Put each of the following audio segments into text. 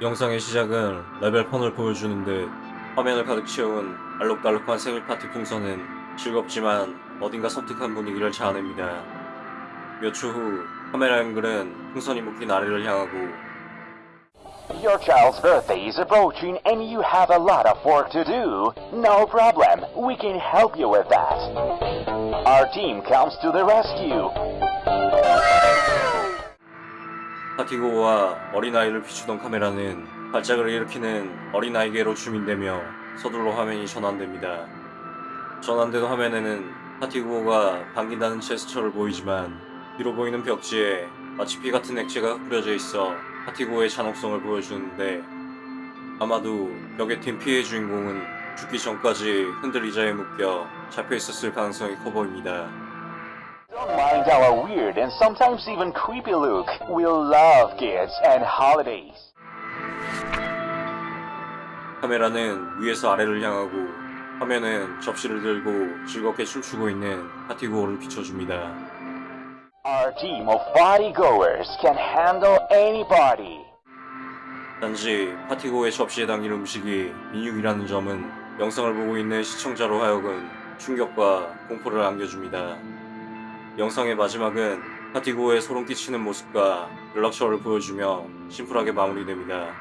영상의 시작은 Level Fun을 보여주는 듯 화면을 가득 채운 알록달록한 생일 파티 풍선은 즐겁지만 어딘가 섬뜩한 분위기를 자아냅니다. 몇 초 후 카메라 앵글은 풍선이 묶인 아래를 향하고 Your child's birthday is approaching and you have a lot of work to do. No problem. We can help you with that. Our team comes to the rescue. 파티고와 어린아이를 비추던 카메라는 발작을 일으키는 어린아이계로 줌인되며 서둘러 화면이 전환됩니다. 전환된 화면에는 파티고가 반긴다는 제스처를 보이지만 뒤로 보이는 벽지에 마치 피 같은 액체가 뿌려져 있어 파티고의 잔혹성을 보여주는데 아마도 벽에 튄 피해 주인공은 죽기 전까지 흔들 의자에 묶여 잡혀 있었을 가능성이 커 보입니다. Don't mind our weird and sometimes even creepy look. We love kids and holidays. 카메라는 위에서 아래를 향하고 화면은 접시를 들고 즐겁게 춤추고 있는 파티고를 비춰줍니다. Our team of partygoers can handle any party. 단지 파티고의 접시에 담긴 음식이 민육이라는 점은 영상을 보고 있는 시청자로 하여금 충격과 공포를 안겨줍니다. 영상의 마지막은 파티고의 소름 끼치는 모습과 연락처를 보여주며 심플하게 마무리됩니다.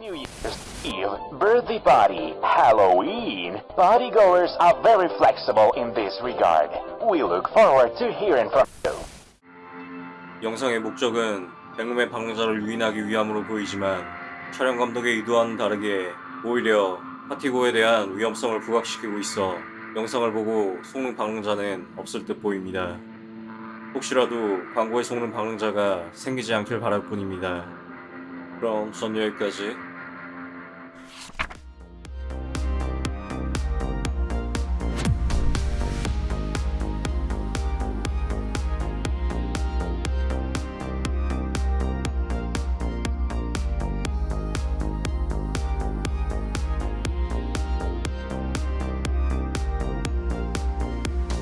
New Year's Eve, birthday party, Halloween. Partygoers are very flexible in this regard. We look forward to hearing from you. 영상의 목적은 백룸의 방랑자를 유인하기 위함으로 보이지만 촬영 감독의 의도와는 다르게 오히려 파티고에 대한 위험성을 부각시키고 있어 영상을 보고 속는 방랑자는 없을 듯 보입니다. 혹시라도 광고에 속는 방랑자가 생기지 않길 바랄 뿐입니다. 그럼 전 여기까지